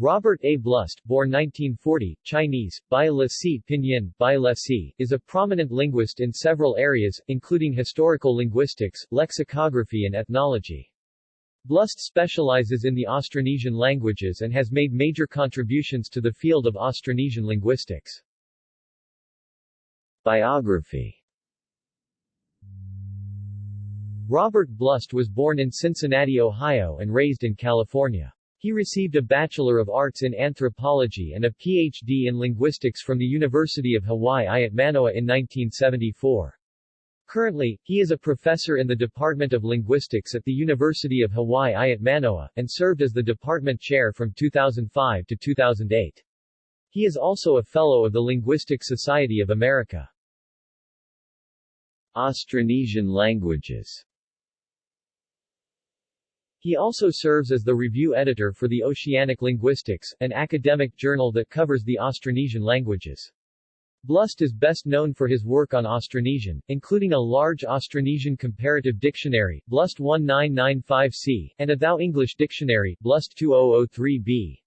Robert A. Blust, born 1940, Chinese, Bai Le Si Pinyin, Bai Le Si, is a prominent linguist in several areas, including historical linguistics, lexicography and ethnology. Blust specializes in the Austronesian languages and has made major contributions to the field of Austronesian linguistics. Biography Robert Blust was born in Cincinnati, Ohio and raised in California. He received a Bachelor of Arts in Anthropology and a Ph.D. in Linguistics from the University of Hawaii at Manoa in 1974. Currently, he is a professor in the Department of Linguistics at the University of Hawaii at Manoa, and served as the department chair from 2005 to 2008. He is also a Fellow of the Linguistic Society of America. Austronesian languages he also serves as the review editor for the Oceanic Linguistics, an academic journal that covers the Austronesian languages. Blust is best known for his work on Austronesian, including a large Austronesian comparative dictionary, Blust 1995c, and a Thao English Dictionary, Blust 2003b.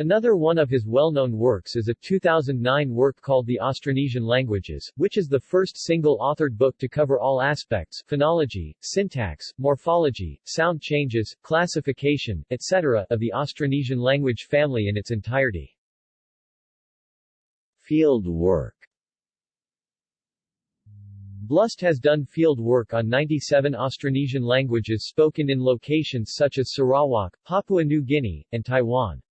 Another one of his well-known works is a 2009 work called The Austronesian Languages, which is the first single-authored book to cover all aspects phonology, syntax, morphology, sound changes, classification, etc. of the Austronesian language family in its entirety. Field work Blust has done field work on 97 Austronesian languages spoken in locations such as Sarawak, Papua New Guinea, and Taiwan.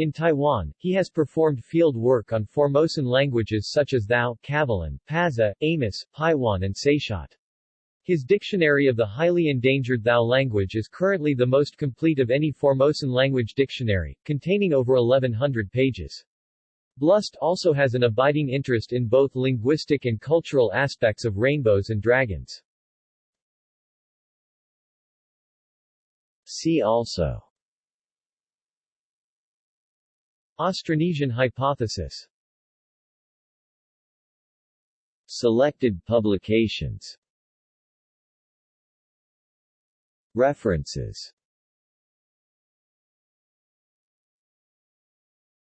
In Taiwan, he has performed field work on Formosan languages such as Thao, Kavalan, Pazeh, Amis, Paiwan and Saisiyat. His Dictionary of the Highly Endangered Thao language is currently the most complete of any Formosan language dictionary, containing over 1100 pages. Blust also has an abiding interest in both linguistic and cultural aspects of rainbows and dragons. See also Austronesian hypothesis. Selected publications. References